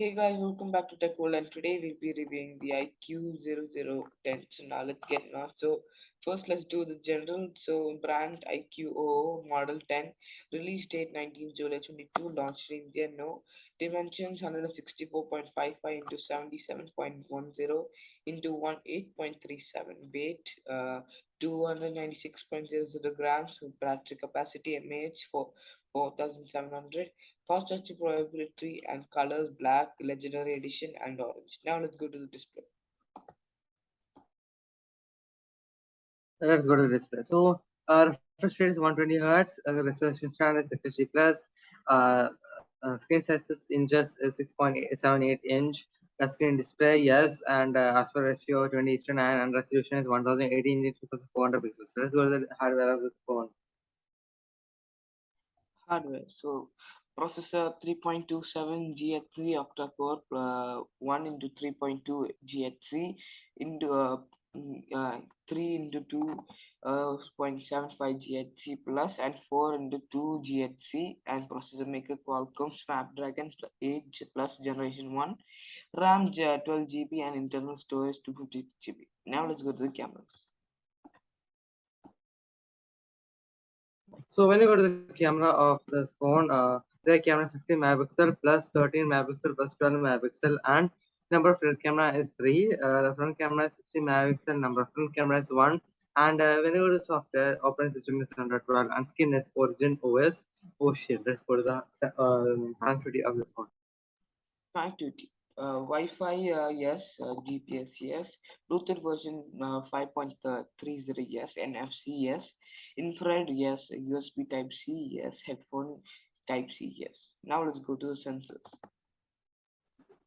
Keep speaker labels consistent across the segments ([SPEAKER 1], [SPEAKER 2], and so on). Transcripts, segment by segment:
[SPEAKER 1] Hey guys, welcome back to Tech World and today we'll be reviewing the iQOO 10. So now let's get on. So first let's do the general. So brand iQOO model 10, release date 19 July 22, launched in India, no. Dimensions 164.55 into 77.10 into 18.37 weight, uh, 296.00 grams battery capacity mAh for 4700 fast touch probability and colors black legendary edition and orange. Now let's go to the display.
[SPEAKER 2] Let's go to the display. So our refresh rate is 120 hertz. Uh, the resolution standard is 50 plus. Uh, uh, screen size is in just 6.78 inch. Touchscreen display yes and uh, aspect ratio 20 to 9 and resolution is 1018 into 2400 pixels. So let's go to the hardware of the phone
[SPEAKER 1] hardware so processor 3.27 GHz octa-core uh, 1 into 3.2 GHz into uh, mm, uh, 3 into 2.75 uh, 0.75 GHz plus and 4 into 2 GHz and processor maker Qualcomm Snapdragon 8 plus generation 1 RAM 12 GB and internal storage 250 GB now let's go to the cameras
[SPEAKER 2] So when you go to the camera of this phone, uh, the camera is 60 megapixel plus 13 megapixel plus 12 megapixel and number of rear camera is 3. Uh, the front camera is 60 megapixel, number of front camera is 1. And uh, when you go to the software, operating system is 112 and skin is Origin OS. Oh shit, let's go to the uh, connectivity of this phone.
[SPEAKER 1] Connectivity uh, Wi-Fi uh, yes, uh, GPS yes, Bluetooth version 5.30 yes, NFC yes, infrared yes, USB Type C yes, headphone Type C yes. Now let's go to the sensors.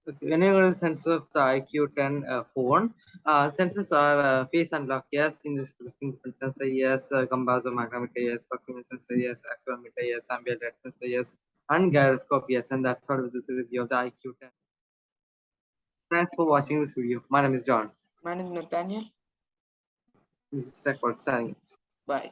[SPEAKER 2] Okay, when you go to the sensors of the IQ10 uh, phone, uh, sensors are uh, face unlock, yes, in this sensor, yes, uh, composer micrometer, yes, proximity sensor, yes, accelerometer, yes, ambient light sensor, yes, and gyroscope, yes, and that's all with this review of the IQ10. Thanks for watching this video. My name is John.
[SPEAKER 1] My name is Nathaniel.
[SPEAKER 2] This is Tech World signing.
[SPEAKER 1] Bye.